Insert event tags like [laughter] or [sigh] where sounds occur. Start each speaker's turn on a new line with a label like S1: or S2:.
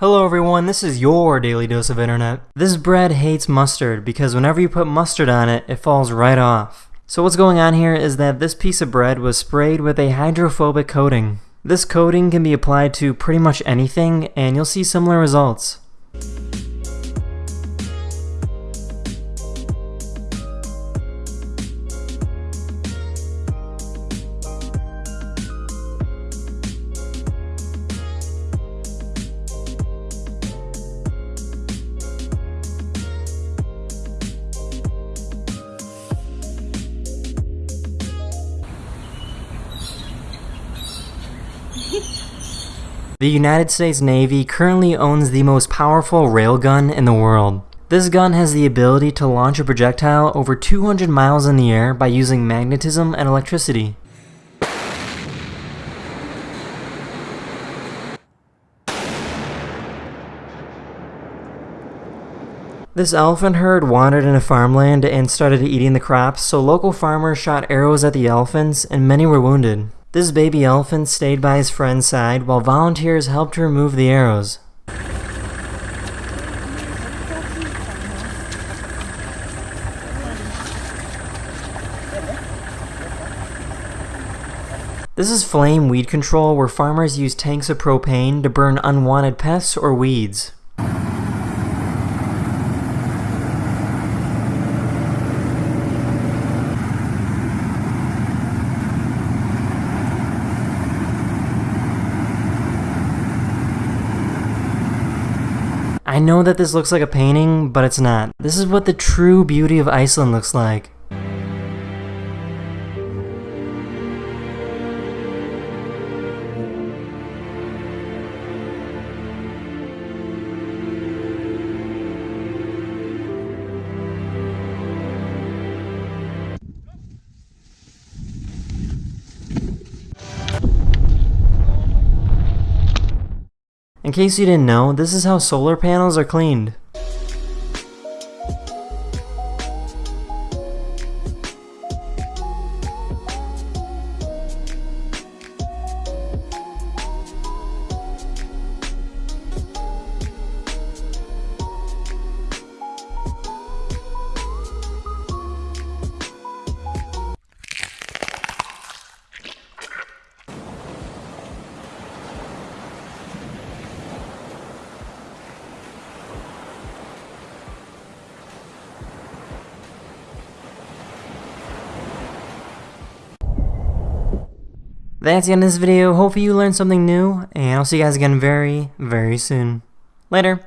S1: Hello everyone, this is your daily dose of internet. This bread hates mustard because whenever you put mustard on it, it falls right off. So what's going on here is that this piece of bread was sprayed with a hydrophobic coating. This coating can be applied to pretty much anything and you'll see similar results. [laughs] The United States Navy currently owns the most powerful railgun in the world. This gun has the ability to launch a projectile over 200 miles in the air by using magnetism and electricity. This elephant herd wandered into farmland and started eating the crops, so local farmers shot arrows at the elephants and many were wounded. This baby elephant stayed by his friend's side while volunteers helped remove the arrows. This is flame weed control where farmers use tanks of propane to burn unwanted pests or weeds. I know that this looks like a painting, but it's not. This is what the true beauty of Iceland looks like. In case you didn't know, this is how solar panels are cleaned. That's the end of this video. Hopefully you learned something new, and I'll see you guys again very, very soon. Later.